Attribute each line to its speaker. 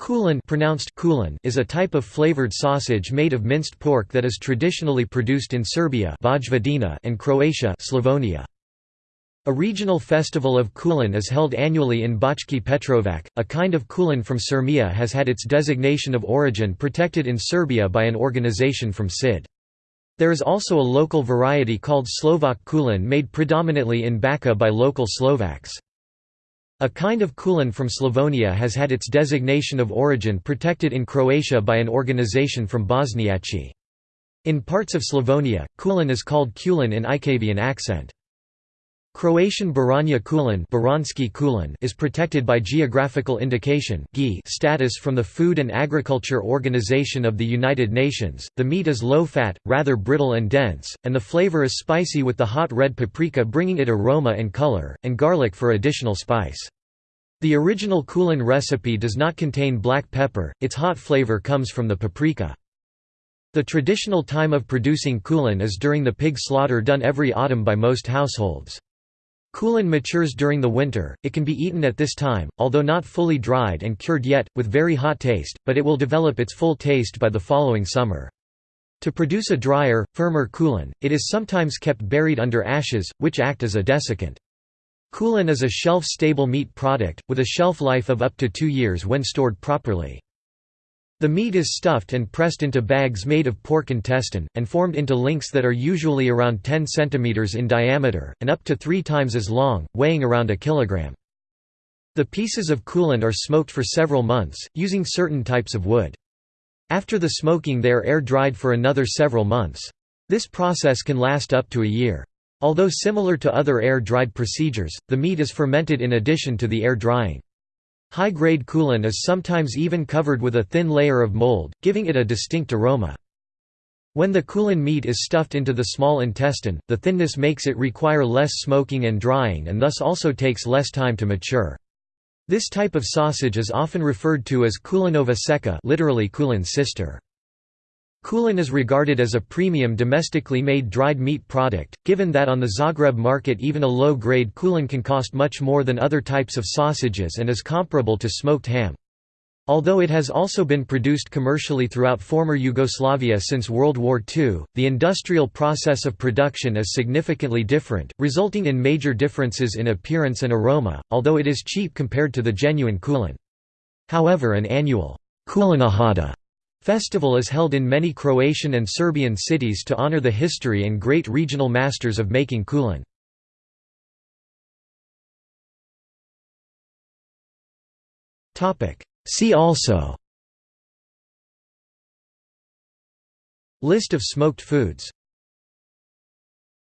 Speaker 1: Kulen pronounced kulen is a type of flavored sausage made of minced pork that is traditionally produced in Serbia and Croatia Slavonia. A regional festival of kulen is held annually in Bački Petrovac. A kind of kulen from Syrmia has had its designation of origin protected in Serbia by an organization from Šid. There is also a local variety called Slovak kulen made predominantly in Bačka by local Slovaks. A kind of kulen from Slavonia has had its designation of origin protected in Croatia by an organization from Bošnjaci. In parts of Slavonia, kulen is called kulin in Ikavian accent. Croatian Baranja kulen is protected by geographical indication status from the Food and Agriculture Organization of the United Nations. The meat is low fat, rather brittle and dense, and the flavor is spicy with the hot red paprika bringing it aroma and color, and garlic for additional spice. The original kulen recipe does not contain black pepper, its hot flavor comes from the paprika. The traditional time of producing kulen is during the pig slaughter done every autumn by most households. Kulen matures during the winter, it can be eaten at this time, although not fully dried and cured yet, with very hot taste, but it will develop its full taste by the following summer. To produce a drier, firmer kulen, it is sometimes kept buried under ashes, which act as a desiccant. Kulen is a shelf-stable meat product, with a shelf life of up to two years when stored properly. The meat is stuffed and pressed into bags made of pork intestine, and formed into links that are usually around 10 cm in diameter, and up to three times as long, weighing around a kilogram. The pieces of kulen are smoked for several months, using certain types of wood. After the smoking they are air-dried for another several months. This process can last up to a year. Although similar to other air-dried procedures, the meat is fermented in addition to the air drying. High-grade kulen is sometimes even covered with a thin layer of mold, giving it a distinct aroma. When the kulen meat is stuffed into the small intestine, the thinness makes it require less smoking and drying and thus also takes less time to mature. This type of sausage is often referred to as kulenova seka literally kulen's sister. Kulen is regarded as a premium domestically made dried meat product, given that on the Zagreb market even a low-grade kulen can cost much more than other types of sausages and is comparable to smoked ham. Although it has also been produced commercially throughout former Yugoslavia since World War II, the industrial process of production is significantly different, resulting in major differences in appearance and aroma, although it is cheap compared to the genuine kulen. However an annual kulenijada Festival is held in many Croatian and Serbian cities to honor the history and great regional masters of making kulen. See also List of smoked foods